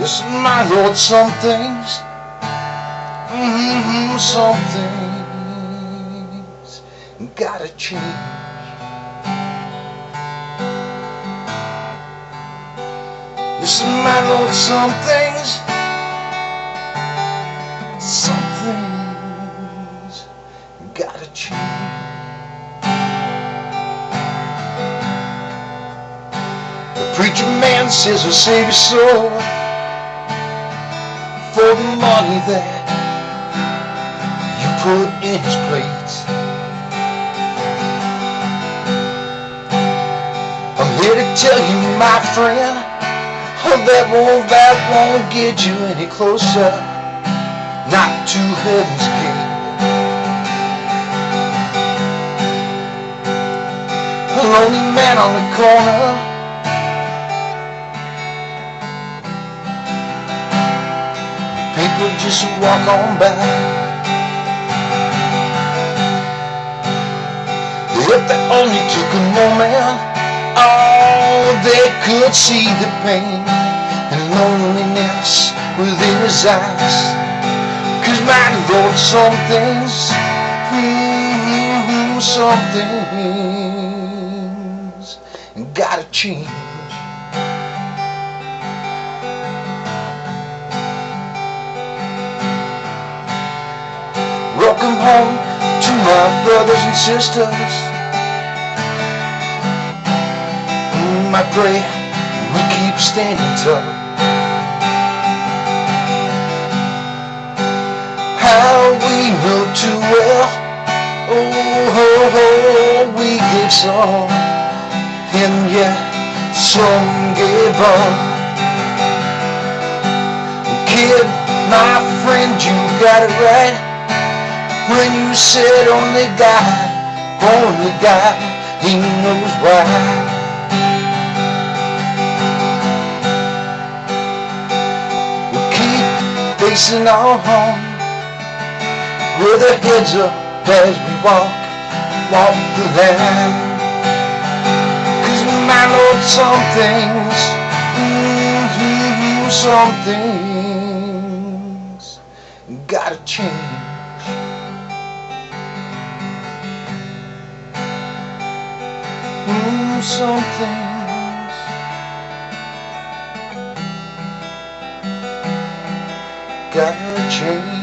Yes, my Lord, some things, mm-hmm, some things gotta change. Yes, my Lord, some things, some things gotta change. The preacher man says he'll save your soul for the money that you put in his plate. I'm here to tell you, my friend, that won't, that won't get you any closer, not to heaven's gate. A lonely man on the corner People just walk on by. If they only took a moment Oh, they could see the pain And loneliness within his eyes. Cause my Lord, some things mm, Some things Gotta change Welcome home to my brothers and sisters. Mm, I pray we keep standing tall. How we know too well, oh, oh, oh we gave some, and yet some gave up. Kid, my friend, you got it right when you said only God, only God, He knows why. We keep facing our home with our heads up as we walk, walk the land. Cause my Lord, some things, mm-hmm, some things gotta change. Mm, some things gotta change.